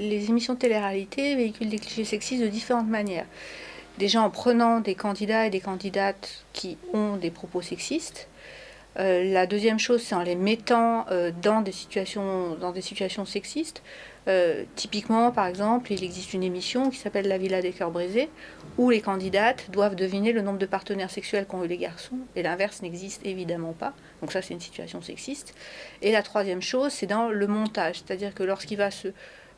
émissions de télé-réalité véhiculent des clichés sexistes de différentes manières. Déjà en prenant des candidats et des candidates qui ont des propos sexistes, euh, la deuxième chose, c'est en les mettant euh, dans, des situations, dans des situations sexistes. Euh, typiquement, par exemple, il existe une émission qui s'appelle La Villa des cœurs brisés, où les candidates doivent deviner le nombre de partenaires sexuels qu'ont eu les garçons, et l'inverse n'existe évidemment pas. Donc ça, c'est une situation sexiste. Et la troisième chose, c'est dans le montage, c'est-à-dire que lorsqu'il va se,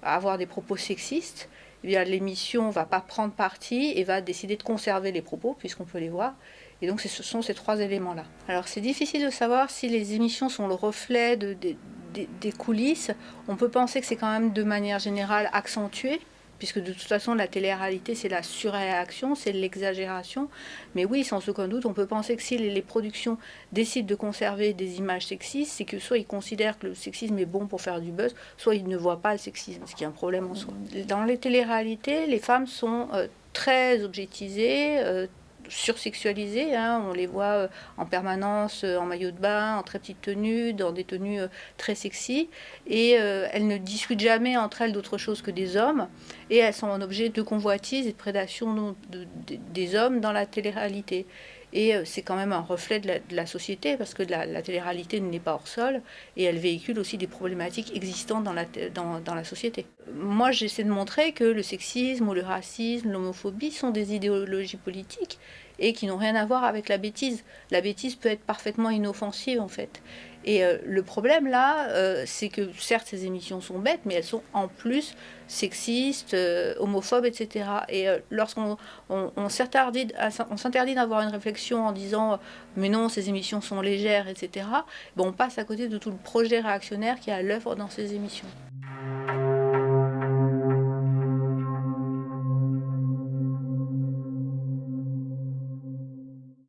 avoir des propos sexistes, eh l'émission va pas prendre parti et va décider de conserver les propos, puisqu'on peut les voir, et donc ce sont ces trois éléments-là. Alors c'est difficile de savoir si les émissions sont le reflet de, des coulisses. On peut penser que c'est quand même de manière générale accentué, puisque de toute façon la télé-réalité c'est la surréaction, c'est l'exagération. Mais oui, sans aucun doute, on peut penser que si les, productions décident de conserver des images sexistes, c'est que soit ils considèrent que le sexisme est bon pour faire du buzz, soit ils ne voient pas le sexisme, ce qui est un problème en soi. Dans les télé-réalités, les femmes sont euh, très objectisées, euh, sursexualisées. Hein. On les voit euh, en permanence euh, en maillot de bain, en très petite tenue, dans des tenues euh, très sexy. Et elles ne discutent jamais entre elles d'autre chose que des hommes. Et elles sont un objet de convoitise et de prédation des hommes dans la télé-réalité. Et c'est quand même un reflet de la, société, parce que la, télé-réalité n'est pas hors sol, et elle véhicule aussi des problématiques existantes dans la, dans la société. Moi, j'essaie de montrer que le sexisme ou le racisme, l'homophobie sont des idéologies politiques, et qui n'ont rien à voir avec la bêtise. La bêtise peut être parfaitement inoffensive en fait. Et euh, le problème là, euh, c'est que certes ces émissions sont bêtes, mais elles sont en plus sexistes, euh, homophobes, etc. Et lorsqu'on on, s'interdit d'avoir une réflexion en disant mais non, ces émissions sont légères, etc., ben, on passe à côté de tout le projet réactionnaire qui est à l'œuvre dans ces émissions.